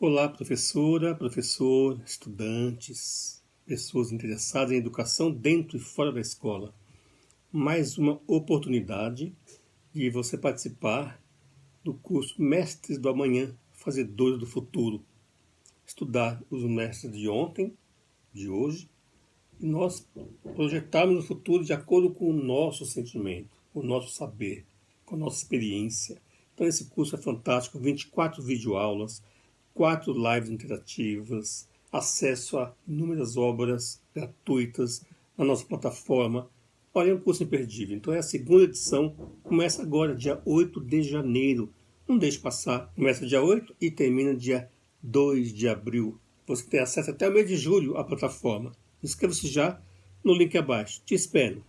Olá, professora, professor, estudantes, pessoas interessadas em educação dentro e fora da escola. Mais uma oportunidade de você participar do curso Mestres do Amanhã, Fazedores do Futuro. Estudar os mestres de ontem, de hoje, e nós projetarmos o futuro de acordo com o nosso sentimento, com o nosso saber, com a nossa experiência. Então esse curso é fantástico, 24 videoaulas, quatro lives interativas, acesso a inúmeras obras gratuitas na nossa plataforma. Olha, é um curso imperdível. Então é a segunda edição, começa agora, dia 8 de janeiro. Não deixe passar, começa dia 8 e termina dia 2 de abril. Você tem acesso até o mês de julho à plataforma. Inscreva-se já no link abaixo. Te espero.